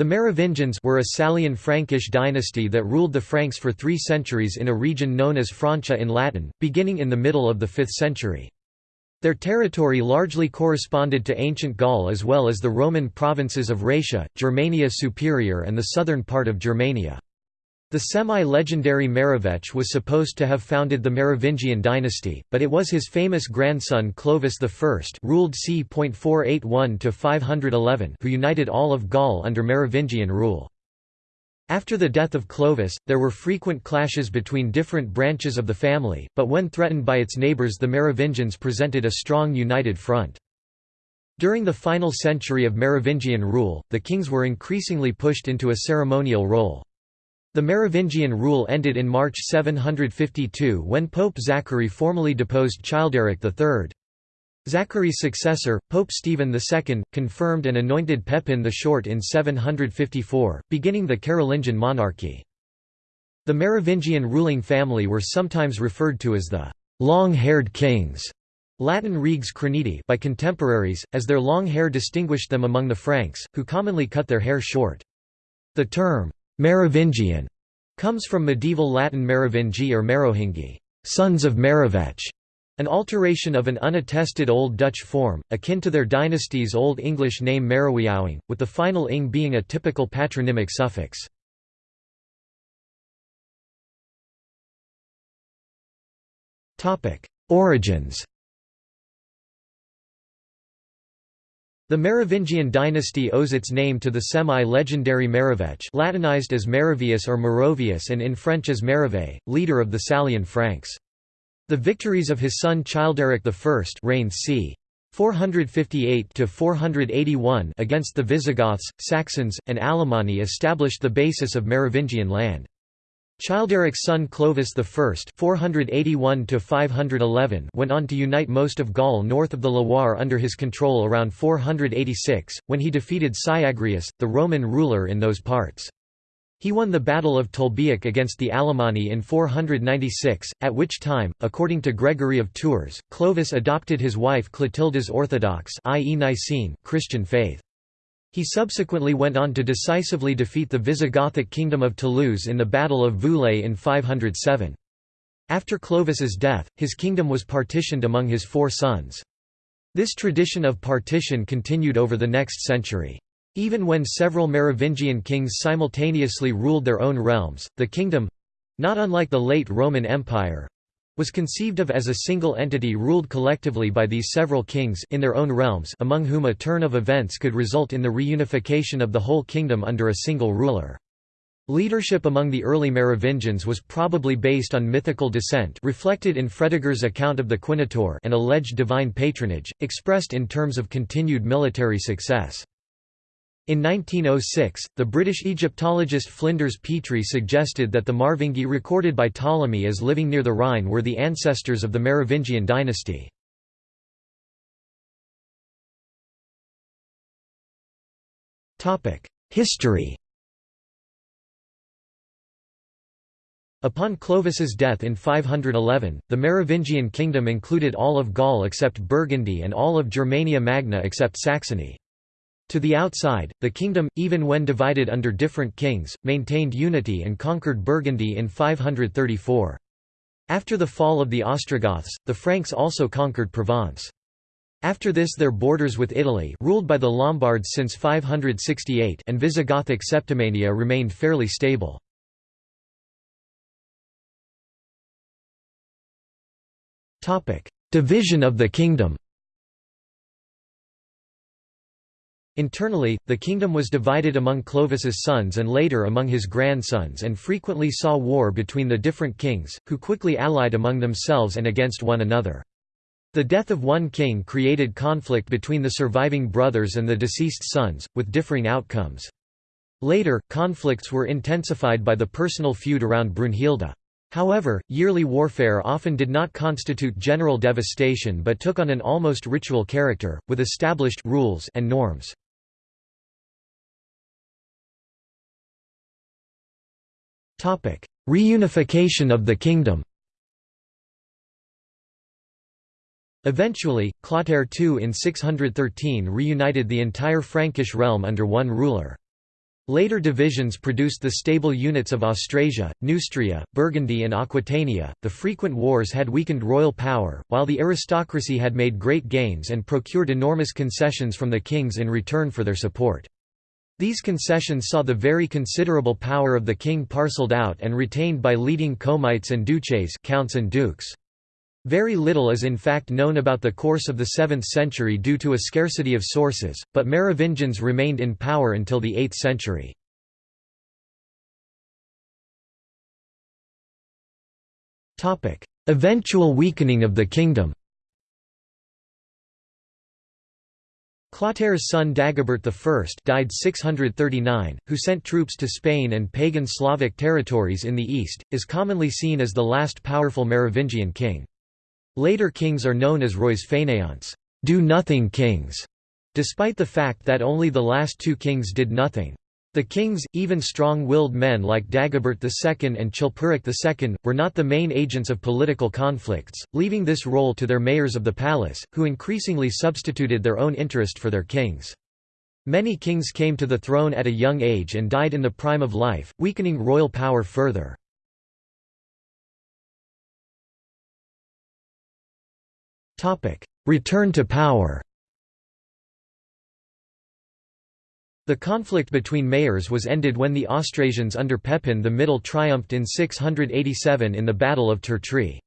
The Merovingians were a Salian Frankish dynasty that ruled the Franks for three centuries in a region known as Francia in Latin, beginning in the middle of the 5th century. Their territory largely corresponded to ancient Gaul as well as the Roman provinces of Raetia, Germania Superior and the southern part of Germania. The semi-legendary Merovech was supposed to have founded the Merovingian dynasty, but it was his famous grandson Clovis I ruled c. 511 who united all of Gaul under Merovingian rule. After the death of Clovis, there were frequent clashes between different branches of the family, but when threatened by its neighbours the Merovingians presented a strong united front. During the final century of Merovingian rule, the kings were increasingly pushed into a ceremonial role. The Merovingian rule ended in March 752 when Pope Zachary formally deposed Childeric III. Zachary's successor, Pope Stephen II, confirmed and anointed Pepin the Short in 754, beginning the Carolingian monarchy. The Merovingian ruling family were sometimes referred to as the long-haired kings Latin reges criniti by contemporaries, as their long hair distinguished them among the Franks, who commonly cut their hair short. The term, Merovingian comes from medieval Latin Merovingi or Merohingi, sons of Merovech, an alteration of an unattested Old Dutch form, akin to their dynasty's Old English name Merowiauing, with the final ing being a typical patronymic suffix. Origins The Merovingian dynasty owes its name to the semi-legendary Merovech Latinized as Merovius or Merovius and in French as Merove, leader of the Salian Franks. The victories of his son Childeric I reigned c. 458–481 against the Visigoths, Saxons, and Alemanni established the basis of Merovingian land. Childeric's son Clovis I (481–511) went on to unite most of Gaul north of the Loire under his control around 486, when he defeated Syagrius, the Roman ruler in those parts. He won the Battle of Tolbiac against the Alemanni in 496, at which time, according to Gregory of Tours, Clovis adopted his wife Clotilda's Orthodox i.e. Nicene, Christian faith. He subsequently went on to decisively defeat the Visigothic kingdom of Toulouse in the Battle of Vouillé in 507. After Clovis's death, his kingdom was partitioned among his four sons. This tradition of partition continued over the next century. Even when several Merovingian kings simultaneously ruled their own realms, the kingdom—not unlike the late Roman Empire, was conceived of as a single entity ruled collectively by these several kings in their own realms among whom a turn of events could result in the reunification of the whole kingdom under a single ruler. Leadership among the early Merovingians was probably based on mythical descent reflected in Fredegar's account of the Quinotaur and alleged divine patronage, expressed in terms of continued military success. In 1906, the British Egyptologist Flinders Petrie suggested that the Marvingi recorded by Ptolemy as living near the Rhine were the ancestors of the Merovingian dynasty. History Upon Clovis's death in 511, the Merovingian kingdom included all of Gaul except Burgundy and all of Germania Magna except Saxony. To the outside, the kingdom, even when divided under different kings, maintained unity and conquered Burgundy in 534. After the fall of the Ostrogoths, the Franks also conquered Provence. After this their borders with Italy ruled by the Lombards since 568 and Visigothic Septimania remained fairly stable. Division of the kingdom Internally, the kingdom was divided among Clovis's sons and later among his grandsons and frequently saw war between the different kings, who quickly allied among themselves and against one another. The death of one king created conflict between the surviving brothers and the deceased sons, with differing outcomes. Later, conflicts were intensified by the personal feud around Brunhilde. However, yearly warfare often did not constitute general devastation but took on an almost ritual character, with established rules and norms. Reunification of the kingdom Eventually, Clotaire II in 613 reunited the entire Frankish realm under one ruler. Later divisions produced the stable units of Austrasia, Neustria, Burgundy, and Aquitania. The frequent wars had weakened royal power, while the aristocracy had made great gains and procured enormous concessions from the kings in return for their support. These concessions saw the very considerable power of the king parcelled out and retained by leading comites and duces counts and dukes. Very little is in fact known about the course of the 7th century due to a scarcity of sources, but Merovingians remained in power until the 8th century. Eventual weakening of the kingdom Clotaire's son Dagobert I died 639, who sent troops to Spain and pagan Slavic territories in the east, is commonly seen as the last powerful Merovingian king. Later kings are known as rois fainéants do-nothing kings", despite the fact that only the last two kings did nothing. The kings, even strong-willed men like Dagobert II and Chilperic II, were not the main agents of political conflicts, leaving this role to their mayors of the palace, who increasingly substituted their own interest for their kings. Many kings came to the throne at a young age and died in the prime of life, weakening royal power further. Return to power The conflict between mayors was ended when the Austrasians under Pepin the Middle triumphed in 687 in the Battle of Tertry.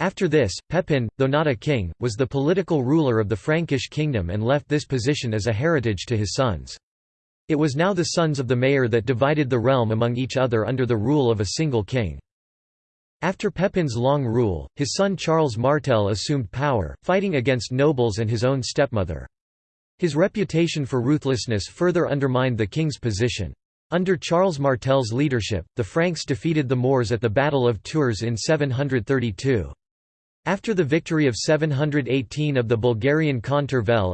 After this, Pepin, though not a king, was the political ruler of the Frankish kingdom and left this position as a heritage to his sons. It was now the sons of the mayor that divided the realm among each other under the rule of a single king. After Pepin's long rule, his son Charles Martel assumed power, fighting against nobles and his own stepmother. His reputation for ruthlessness further undermined the king's position. Under Charles Martel's leadership, the Franks defeated the Moors at the Battle of Tours in 732. After the victory of 718 of the Bulgarian Khan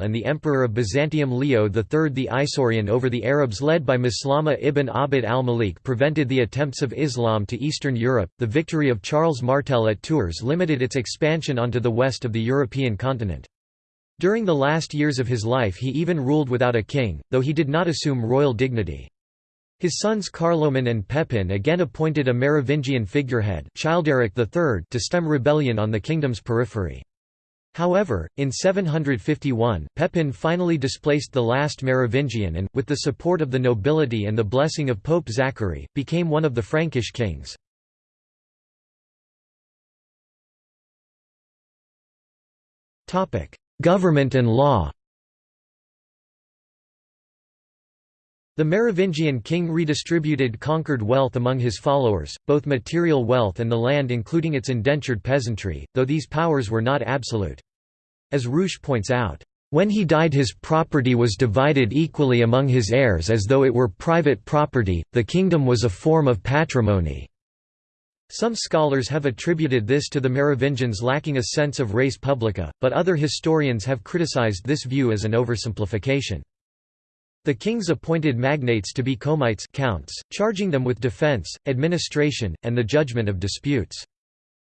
and the Emperor of Byzantium Leo III the Isaurian over the Arabs led by Maslama ibn Abd al-Malik prevented the attempts of Islam to Eastern Europe. The victory of Charles Martel at Tours limited its expansion onto the west of the European continent. During the last years of his life he even ruled without a king, though he did not assume royal dignity. His sons Carloman and Pepin again appointed a Merovingian figurehead Childeric III to stem rebellion on the kingdom's periphery. However, in 751, Pepin finally displaced the last Merovingian and, with the support of the nobility and the blessing of Pope Zachary, became one of the Frankish kings. Government and law The Merovingian king redistributed conquered wealth among his followers, both material wealth and the land including its indentured peasantry, though these powers were not absolute. As Rouche points out, "...when he died his property was divided equally among his heirs as though it were private property, the kingdom was a form of patrimony." Some scholars have attributed this to the Merovingians lacking a sense of res publica, but other historians have criticized this view as an oversimplification. The kings appointed magnates to be comites counts, charging them with defense, administration, and the judgment of disputes.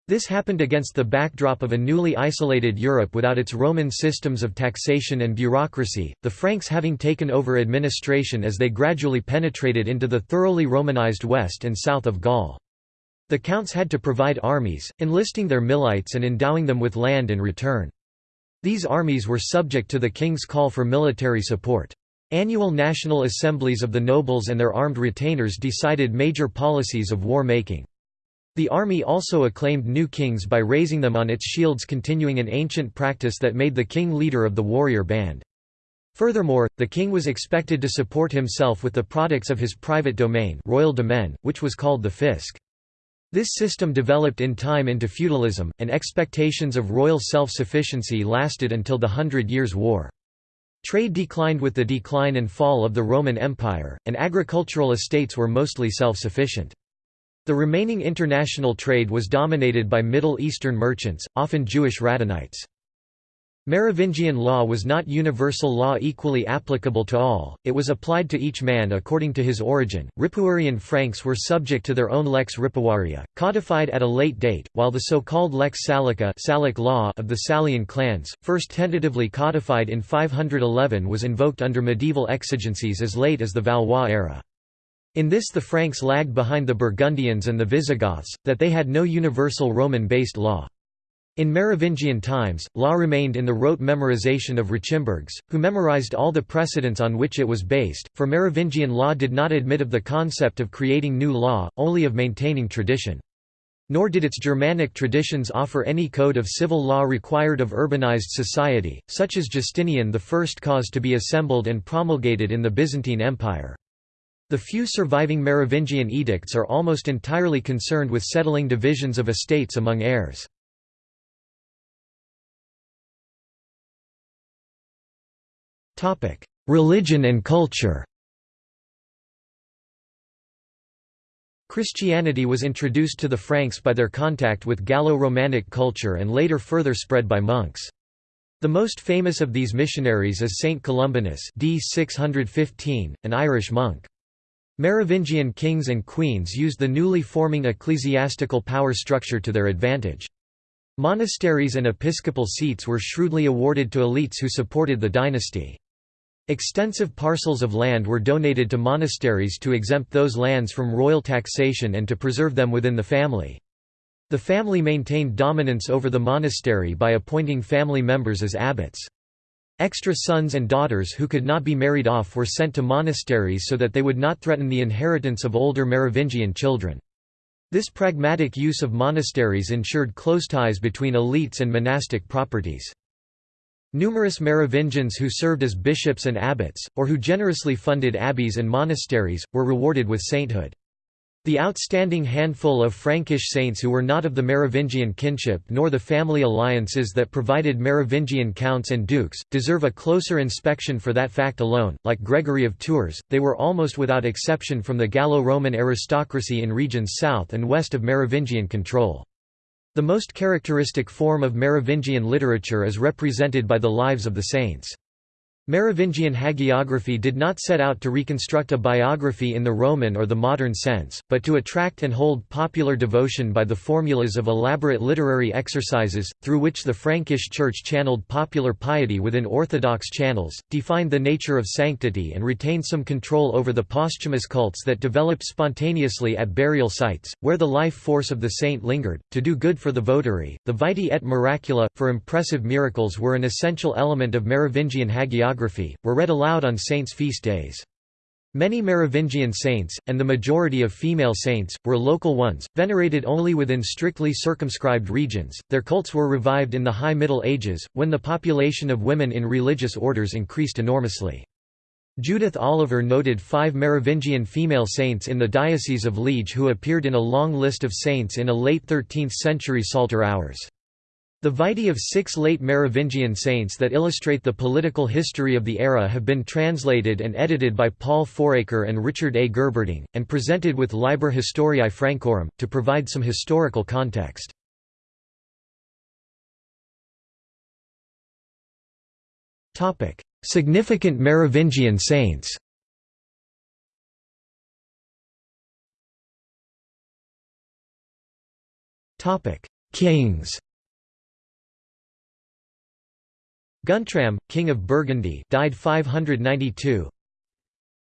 This happened against the backdrop of a newly isolated Europe without its Roman systems of taxation and bureaucracy, the Franks having taken over administration as they gradually penetrated into the thoroughly Romanized west and south of Gaul. The counts had to provide armies, enlisting their milites and endowing them with land in return. These armies were subject to the king's call for military support. Annual national assemblies of the nobles and their armed retainers decided major policies of war-making. The army also acclaimed new kings by raising them on its shields continuing an ancient practice that made the king leader of the warrior band. Furthermore, the king was expected to support himself with the products of his private domain royal domain, which was called the fisc. This system developed in time into feudalism, and expectations of royal self-sufficiency lasted until the Hundred Years' War. Trade declined with the decline and fall of the Roman Empire, and agricultural estates were mostly self-sufficient. The remaining international trade was dominated by Middle Eastern merchants, often Jewish Radhanites. Merovingian law was not universal law equally applicable to all, it was applied to each man according to his origin. Ripuarian Franks were subject to their own lex ripuaria, codified at a late date, while the so-called lex Salica Salic law of the Salian clans, first tentatively codified in 511 was invoked under medieval exigencies as late as the Valois era. In this the Franks lagged behind the Burgundians and the Visigoths, that they had no universal Roman-based law. In Merovingian times, law remained in the rote memorization of rachimburgs, who memorized all the precedents on which it was based, for Merovingian law did not admit of the concept of creating new law, only of maintaining tradition. Nor did its Germanic traditions offer any code of civil law required of urbanized society, such as Justinian the First caused to be assembled and promulgated in the Byzantine Empire. The few surviving Merovingian edicts are almost entirely concerned with settling divisions of estates among heirs. Religion and culture Christianity was introduced to the Franks by their contact with Gallo-Romanic culture and later further spread by monks. The most famous of these missionaries is Saint Columbanus d. 615, an Irish monk. Merovingian kings and queens used the newly forming ecclesiastical power structure to their advantage. Monasteries and episcopal seats were shrewdly awarded to elites who supported the dynasty. Extensive parcels of land were donated to monasteries to exempt those lands from royal taxation and to preserve them within the family. The family maintained dominance over the monastery by appointing family members as abbots. Extra sons and daughters who could not be married off were sent to monasteries so that they would not threaten the inheritance of older Merovingian children. This pragmatic use of monasteries ensured close ties between elites and monastic properties. Numerous Merovingians who served as bishops and abbots, or who generously funded abbeys and monasteries, were rewarded with sainthood. The outstanding handful of Frankish saints who were not of the Merovingian kinship nor the family alliances that provided Merovingian counts and dukes, deserve a closer inspection for that fact alone. Like Gregory of Tours, they were almost without exception from the Gallo-Roman aristocracy in regions south and west of Merovingian control. The most characteristic form of Merovingian literature is represented by the lives of the saints. Merovingian hagiography did not set out to reconstruct a biography in the Roman or the modern sense, but to attract and hold popular devotion by the formulas of elaborate literary exercises, through which the Frankish Church channeled popular piety within orthodox channels, defined the nature of sanctity and retained some control over the posthumous cults that developed spontaneously at burial sites, where the life force of the saint lingered, to do good for the votary. The Vitae et Miracula, for impressive miracles were an essential element of Merovingian hagiography were read aloud on saints' feast days. Many Merovingian saints, and the majority of female saints, were local ones, venerated only within strictly circumscribed regions. Their cults were revived in the High Middle Ages, when the population of women in religious orders increased enormously. Judith Oliver noted five Merovingian female saints in the Diocese of Liege who appeared in a long list of saints in a late 13th-century Psalter hours. The Vitae of six late Merovingian saints that illustrate the political history of the era have been translated and edited by Paul Fouracre and Richard A. Gerberding, and presented with Liber Historiae Francorum, to provide some historical context. Significant Merovingian saints Kings Guntram, king of Burgundy, died 592.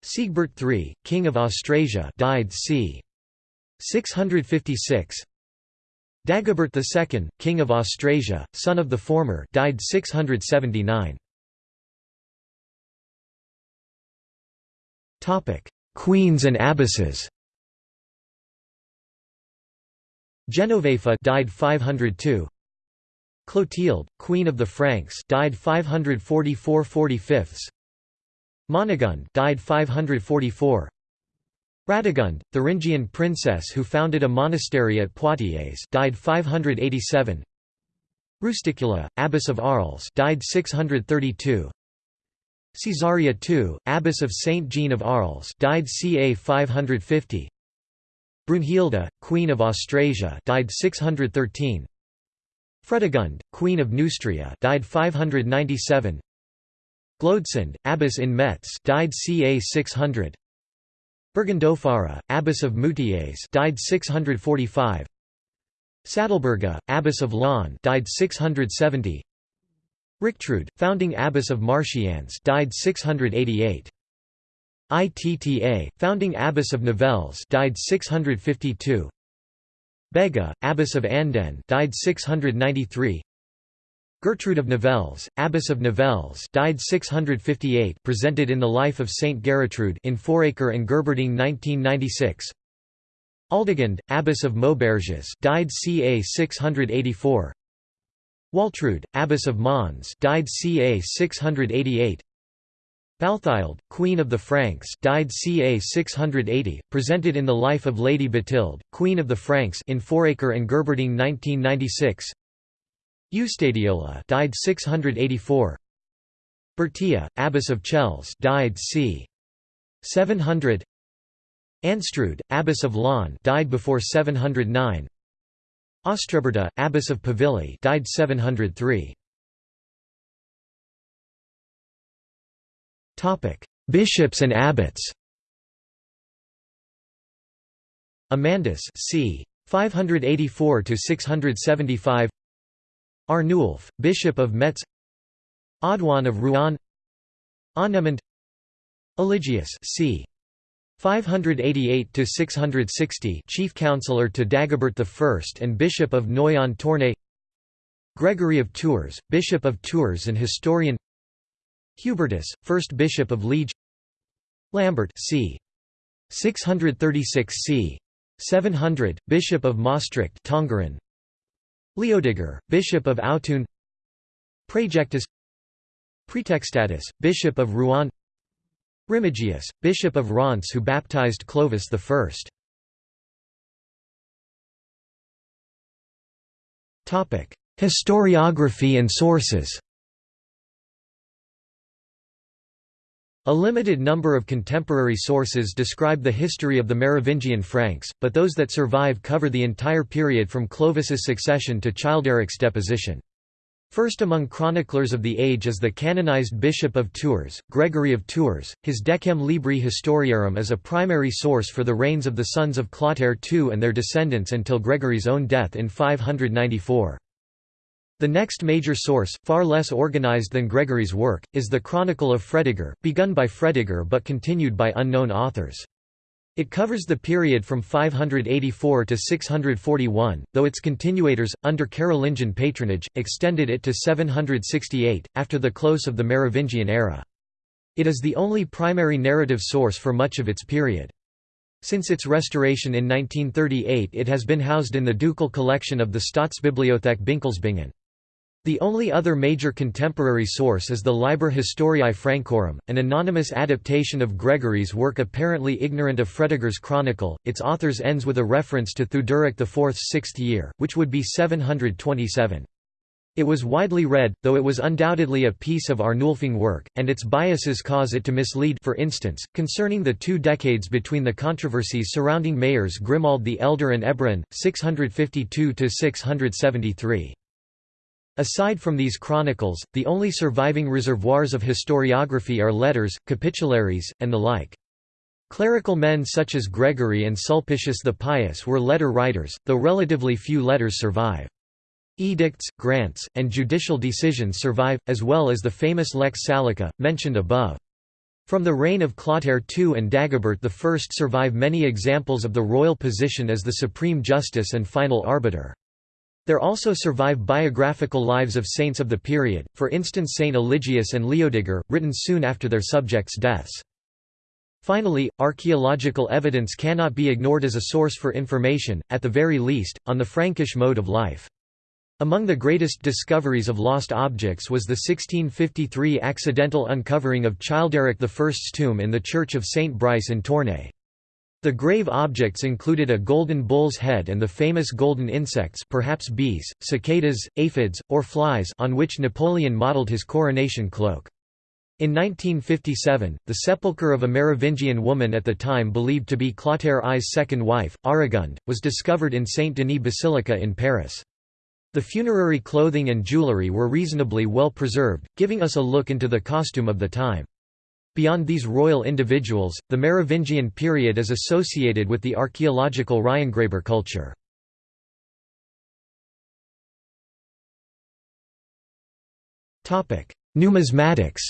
Sigebert III, king of Austrasia, died c. 656. Dagobert II, king of Austrasia, son of the former, died 679. Topic: Queens and abbesses. Genovefa died 502. Clotilde, Queen of the Franks, died 544 45. Monegund, died 544. Radegund, Thuringian princess who founded a monastery at Poitiers, died 587. Rusticula, abbess of Arles, died 632. Caesarea II, abbess of Saint Jean of Arles, died ca 550. Brunhilde, queen of Austrasia, died 613. Fredegund, Queen of Neustria, died 597. Glodesund, abbess in Metz, died ca 600. Burgundofara, abbess of Moutiers, died 645. Sadalberga, abbess of Laon, died 670. Richtrude, founding abbess of Marchiennes, died 688. ITTA, founding abbess of Nivelles died 652 Begga, abbess of Anden died 693 Gertrude of Nivelles, abbess of Nivelles died 658 presented in the life of Saint Gertrude in Fouracre and Gerberding 1996 Aldegund, abbess of Mauberges died ca 684 Waltrude, abbess of Mons died ca 688 Balthild, Queen of the Franks died ca. 680, presented in the life of Lady Bathilde, Queen of the Franks in Fouracre and Gerberding 1996 Eustadiola died 684 Bertia, Abbess of Chelles died c. 700 Anstrud, Abbess of Laon died before 709 Ostreberta, Abbess of Pavilly died 703 Bishops and abbots. Amandus c. 584 to 675 Arnulf, Bishop of Metz. Audouin of Rouen. Annemund Eligius c. 588 to 660 chief counselor to Dagobert I and Bishop of Noyon-Tournai. Gregory of Tours, Bishop of Tours and historian Hubertus, first bishop of Liege Lambert c. 636 c. 700, bishop of Maastricht Tongeren. Leodiger, bishop of Autun Praejectus Praetextatus, bishop of Rouen Remigius, bishop of Reims who baptized Clovis I. Historiography and sources A limited number of contemporary sources describe the history of the Merovingian Franks, but those that survive cover the entire period from Clovis's succession to Childeric's deposition. First among chroniclers of the age is the canonized Bishop of Tours, Gregory of Tours. His Decem Libri Historiarum is a primary source for the reigns of the sons of Clotaire II and their descendants until Gregory's own death in 594. The next major source, far less organized than Gregory's work, is the Chronicle of Fredegar, begun by Fredegar but continued by unknown authors. It covers the period from 584 to 641, though its continuators, under Carolingian patronage, extended it to 768, after the close of the Merovingian era. It is the only primary narrative source for much of its period. Since its restoration in 1938 it has been housed in the ducal collection of the Staatsbibliothek Binkelsbingen. The only other major contemporary source is the Liber Historiae Francorum, an anonymous adaptation of Gregory's work apparently ignorant of Fredegar's chronicle. Its authors ends with a reference to Theuderic IV's sixth year, which would be 727. It was widely read, though it was undoubtedly a piece of Arnulfing work, and its biases cause it to mislead for instance, concerning the two decades between the controversies surrounding mayors Grimoald the Elder and Ebroin, 652–673. Aside from these chronicles, the only surviving reservoirs of historiography are letters, capitularies, and the like. Clerical men such as Gregory and Sulpicius the Pious were letter writers, though relatively few letters survive. Edicts, grants, and judicial decisions survive, as well as the famous Lex Salica, mentioned above. From the reign of Clotaire II and Dagobert I survive many examples of the royal position as the supreme justice and final arbiter. There also survive biographical lives of saints of the period, for instance Saint Eligius and Leodiger, written soon after their subjects' deaths. Finally, archaeological evidence cannot be ignored as a source for information, at the very least, on the Frankish mode of life. Among the greatest discoveries of lost objects was the 1653 accidental uncovering of Childeric I's tomb in the church of St. Brice in Tournai. The grave objects included a golden bull's head and the famous golden insects perhaps bees, cicadas, aphids, or flies on which Napoleon modelled his coronation cloak. In 1957, the sepulchre of a Merovingian woman at the time believed to be Clotaire I's second wife, Aurigunde, was discovered in Saint Denis Basilica in Paris. The funerary clothing and jewellery were reasonably well preserved, giving us a look into the costume of the time. Beyond these royal individuals, the Merovingian period is associated with the archaeological Reihengräber culture. Numismatics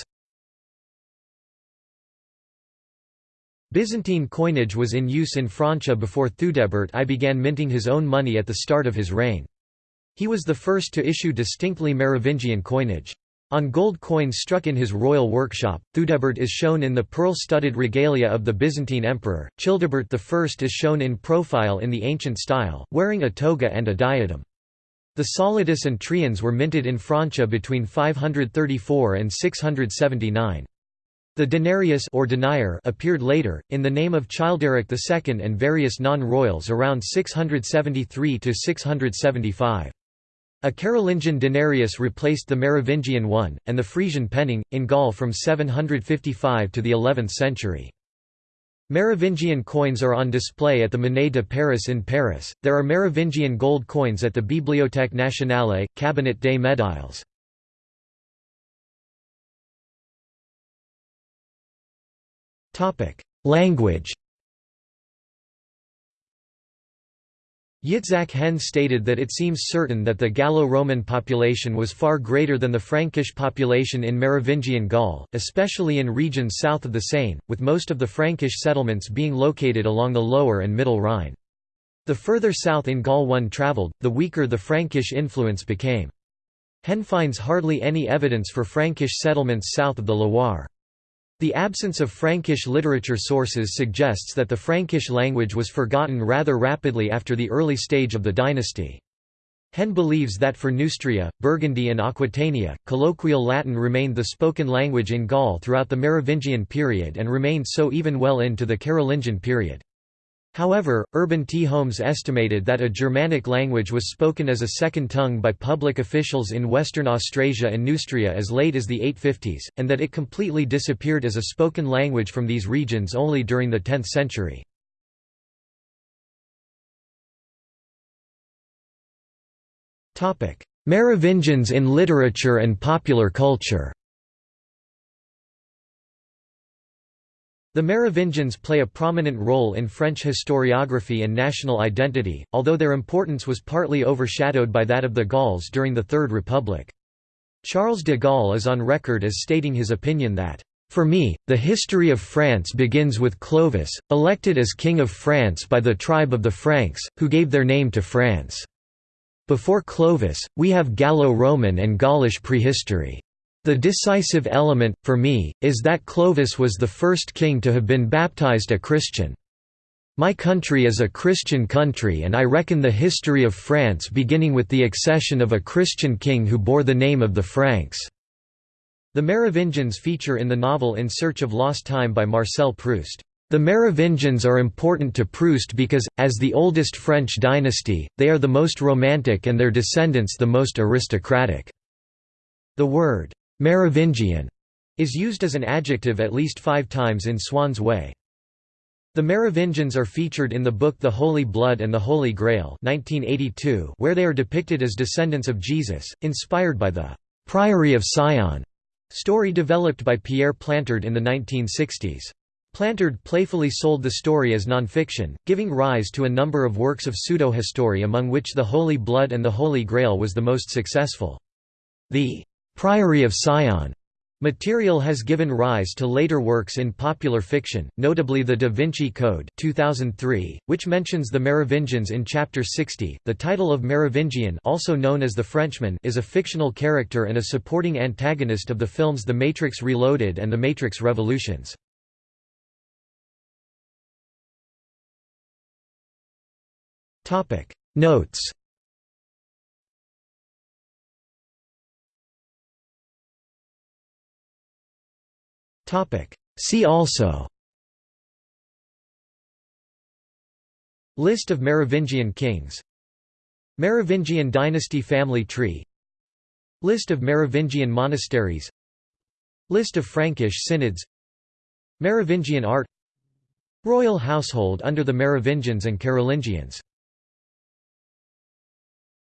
Byzantine coinage was in use in Francia before Theudebert I began minting his own money at the start of his reign. He was the first to issue distinctly Merovingian coinage. On gold coins struck in his royal workshop, Theudebert is shown in the pearl-studded regalia of the Byzantine emperor, Childebert I is shown in profile in the ancient style, wearing a toga and a diadem. The solidus and triens were minted in Francia between 534 and 679. The denarius or denier appeared later, in the name of Childeric II and various non-royals around 673–675. A Carolingian denarius replaced the Merovingian one, and the Frisian penning, in Gaul from 755 to the 11th century. Merovingian coins are on display at the Monnaie de Paris in Paris. There are Merovingian gold coins at the Bibliothèque Nationale, Cabinet des Médailles. Language Yitzhak Hen stated that it seems certain that the Gallo-Roman population was far greater than the Frankish population in Merovingian Gaul, especially in regions south of the Seine, with most of the Frankish settlements being located along the lower and middle Rhine. The further south in Gaul one travelled, the weaker the Frankish influence became. Hen finds hardly any evidence for Frankish settlements south of the Loire. The absence of Frankish literature sources suggests that the Frankish language was forgotten rather rapidly after the early stage of the dynasty. Hen believes that for Neustria, Burgundy and Aquitania, colloquial Latin remained the spoken language in Gaul throughout the Merovingian period and remained so even well into the Carolingian period. However, Urban T. Holmes estimated that a Germanic language was spoken as a second tongue by public officials in Western Austrasia and Neustria as late as the 850s, and that it completely disappeared as a spoken language from these regions only during the 10th century. Merovingians in literature and popular culture The Merovingians play a prominent role in French historiography and national identity, although their importance was partly overshadowed by that of the Gauls during the Third Republic. Charles de Gaulle is on record as stating his opinion that, "...for me, the history of France begins with Clovis, elected as King of France by the tribe of the Franks, who gave their name to France. Before Clovis, we have Gallo-Roman and Gaulish prehistory." The decisive element, for me, is that Clovis was the first king to have been baptized a Christian. My country is a Christian country and I reckon the history of France beginning with the accession of a Christian king who bore the name of the Franks." The Merovingians feature in the novel In Search of Lost Time by Marcel Proust. The Merovingians are important to Proust because, as the oldest French dynasty, they are the most romantic and their descendants the most aristocratic. The word, Merovingian is used as an adjective at least five times in Swann's Way. The Merovingians are featured in the book The Holy Blood and the Holy Grail 1982, where they are depicted as descendants of Jesus, inspired by the «Priory of Sion» story developed by Pierre Plantard in the 1960s. Plantard playfully sold the story as nonfiction, giving rise to a number of works of pseudo-history among which The Holy Blood and the Holy Grail was the most successful. The Priory of Sion Material has given rise to later works in popular fiction, notably The Da Vinci Code 2003, which mentions the Merovingians in Chapter 60. The title of Merovingian, also known as the Frenchman, is a fictional character and a supporting antagonist of the films The Matrix Reloaded and The Matrix Revolutions. Topic Notes See also. List of Merovingian kings. Merovingian dynasty family tree. List of Merovingian monasteries. List of Frankish synods. Merovingian art. Royal household under the Merovingians and Carolingians